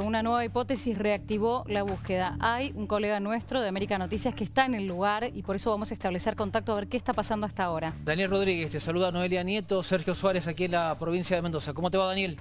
una nueva hipótesis reactivó la búsqueda. Hay un colega nuestro de América Noticias que está en el lugar y por eso vamos a establecer contacto a ver qué está pasando hasta ahora. Daniel Rodríguez, te saluda Noelia Nieto, Sergio Suárez aquí en la provincia de Mendoza. ¿Cómo te va, Daniel?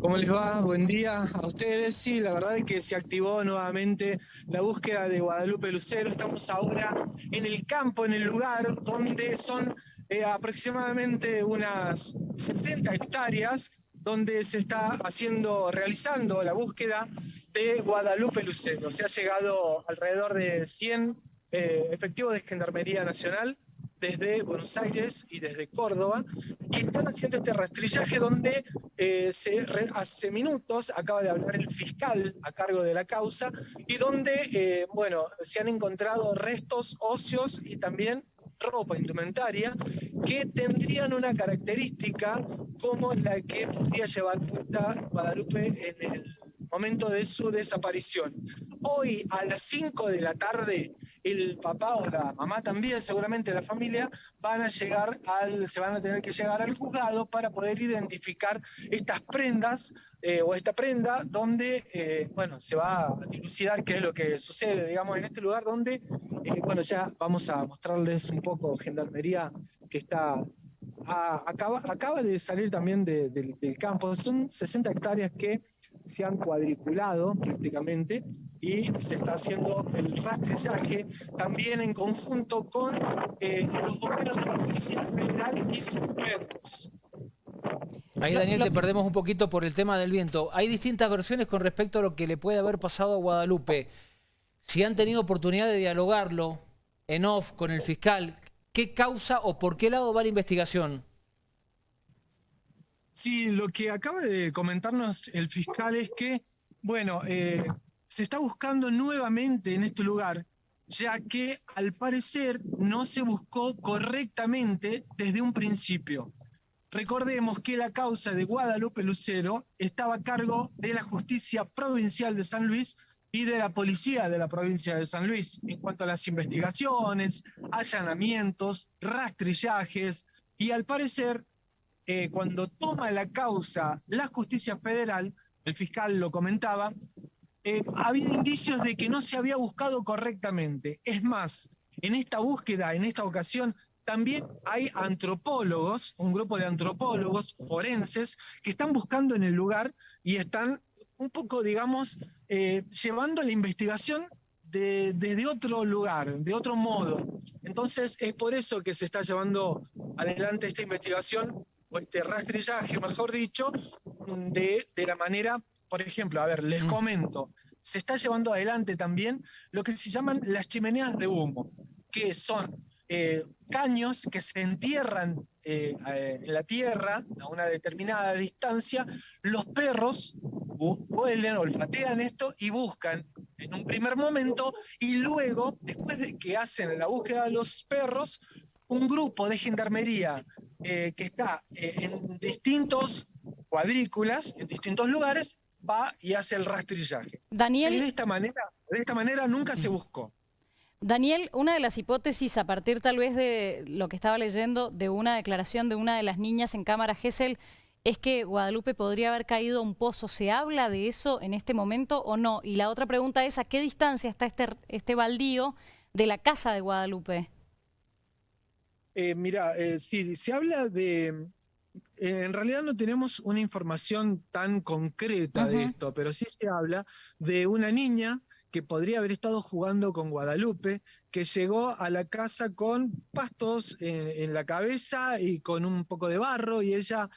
¿Cómo les va? Buen día a ustedes. Sí, la verdad es que se activó nuevamente la búsqueda de Guadalupe Lucero. Estamos ahora en el campo, en el lugar donde son eh, aproximadamente unas 60 hectáreas donde se está haciendo, realizando la búsqueda de Guadalupe Lucero. Se ha llegado alrededor de 100 eh, efectivos de Gendarmería Nacional desde Buenos Aires y desde Córdoba, y están haciendo este rastrillaje donde eh, se, hace minutos acaba de hablar el fiscal a cargo de la causa, y donde, eh, bueno, se han encontrado restos óseos y también ropa indumentaria que tendrían una característica como la que podría llevar puesta Guadalupe en el momento de su desaparición. Hoy a las 5 de la tarde, el papá o la mamá también, seguramente la familia, van a llegar al, se van a tener que llegar al juzgado para poder identificar estas prendas eh, o esta prenda donde, eh, bueno, se va a dilucidar qué es lo que sucede, digamos, en este lugar donde, eh, bueno, ya vamos a mostrarles un poco Gendarmería que está acaba, acaba de salir también del campo. Son 60 hectáreas que se han cuadriculado prácticamente y se está haciendo el rastrillaje también en conjunto con eh, los bomberos de la Policía Federal y sus perros. Ahí, Daniel, te perdemos un poquito por el tema del viento. Hay distintas versiones con respecto a lo que le puede haber pasado a Guadalupe. Si han tenido oportunidad de dialogarlo en off con el fiscal, ¿qué causa o por qué lado va la investigación? Sí, lo que acaba de comentarnos el fiscal es que, bueno, eh, se está buscando nuevamente en este lugar, ya que al parecer no se buscó correctamente desde un principio. Recordemos que la causa de Guadalupe Lucero estaba a cargo de la Justicia Provincial de San Luis y de la Policía de la Provincia de San Luis en cuanto a las investigaciones, allanamientos, rastrillajes, y al parecer eh, cuando toma la causa la justicia federal, el fiscal lo comentaba, eh, había indicios de que no se había buscado correctamente. Es más, en esta búsqueda, en esta ocasión, también hay antropólogos, un grupo de antropólogos forenses, que están buscando en el lugar y están un poco, digamos, eh, llevando la investigación desde otro lugar, de otro modo. Entonces es por eso que se está llevando adelante esta investigación o este rastrillaje, mejor dicho, de, de la manera, por ejemplo, a ver, les mm. comento, se está llevando adelante también lo que se llaman las chimeneas de humo, que son eh, caños que se entierran eh, en la tierra a una determinada distancia, los perros huelen, olfatean esto y buscan en un primer momento y luego, después de que hacen la búsqueda de los perros, un grupo de gendarmería eh, que está eh, en distintos cuadrículas, en distintos lugares, va y hace el rastrillaje. Daniel... de esta manera, de esta manera nunca se buscó. Daniel, una de las hipótesis a partir tal vez de lo que estaba leyendo de una declaración de una de las niñas en cámara Gesell es que Guadalupe podría haber caído a un pozo. ¿Se habla de eso en este momento o no? Y la otra pregunta es, ¿a qué distancia está este, este baldío de la casa de Guadalupe? Eh, mira, eh, sí, se habla de... Eh, en realidad no tenemos una información tan concreta de esto, pero sí se habla de una niña que podría haber estado jugando con Guadalupe, que llegó a la casa con pastos en, la cabeza y con un poco de barro, y ella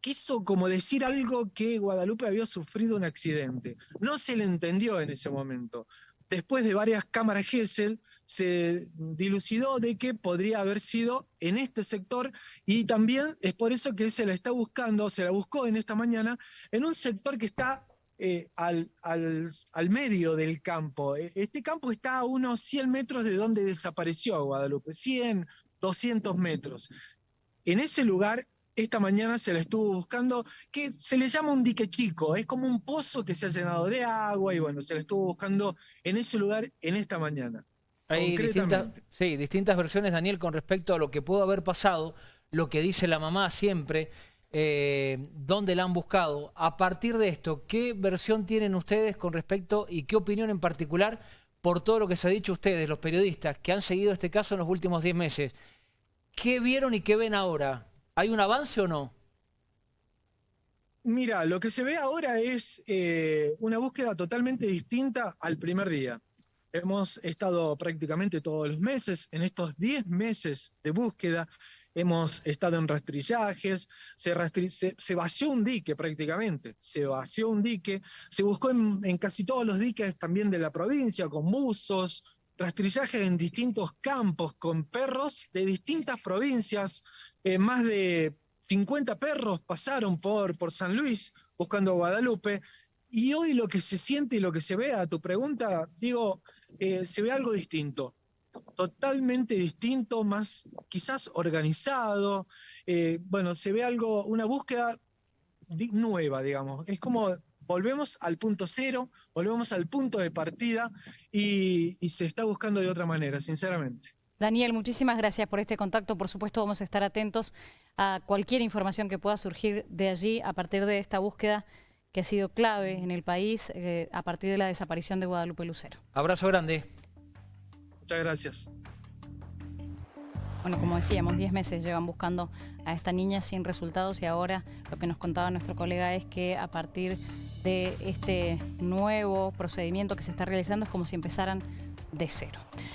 quiso como decir algo que Guadalupe había sufrido un accidente. No se le entendió en ese momento. Después de varias cámaras Gesell, se dilucidó de que podría haber sido en este sector y también es por eso que se la está buscando, se la buscó en esta mañana, en un sector que está eh, al, al, medio del campo. E, este campo está a unos 100 metros de donde desapareció Guadalupe, 100, 200 metros. En ese lugar esta mañana se la estuvo buscando, que se le llama un dique chico, es como un pozo que se ha llenado de agua y bueno, se la estuvo buscando en ese lugar en esta mañana. Hay distintas, sí, distintas versiones, Daniel, con respecto a lo que pudo haber pasado, lo que dice la mamá siempre, eh, dónde la han buscado. A partir de esto, ¿qué versión tienen ustedes con respecto y qué opinión en particular por todo lo que se ha dicho ustedes, los periodistas, que han seguido este caso en los últimos 10 meses? ¿Qué vieron y qué ven ahora? ¿Hay un avance o no? Mira, lo que se ve ahora es eh, una búsqueda totalmente distinta al primer día. Hemos estado prácticamente todos los meses, en estos 10 meses de búsqueda, hemos estado en rastrillajes, se, vació un dique prácticamente, se vació un dique, se buscó en, casi todos los diques también de la provincia, con buzos, rastrillajes en distintos campos, con perros de distintas provincias, eh, más de 50 perros pasaron por, por San Luis buscando Guadalupe, y hoy lo que se siente y lo que se ve a tu pregunta, digo, eh, se ve algo distinto, totalmente distinto, más quizás organizado, eh, bueno, se ve algo, una búsqueda nueva, digamos, es como volvemos al punto cero, volvemos al punto de partida y, y se está buscando de otra manera, sinceramente. Daniel, muchísimas gracias por este contacto. Por supuesto, vamos a estar atentos a cualquier información que pueda surgir de allí a partir de esta búsqueda que ha sido clave en el país eh, a partir de la desaparición de Guadalupe Lucero. Abrazo grande. Muchas gracias. Bueno, como decíamos, 10 meses llevan buscando a esta niña sin resultados y ahora lo que nos contaba nuestro colega es que a partir de este nuevo procedimiento que se está realizando es como si empezaran de cero.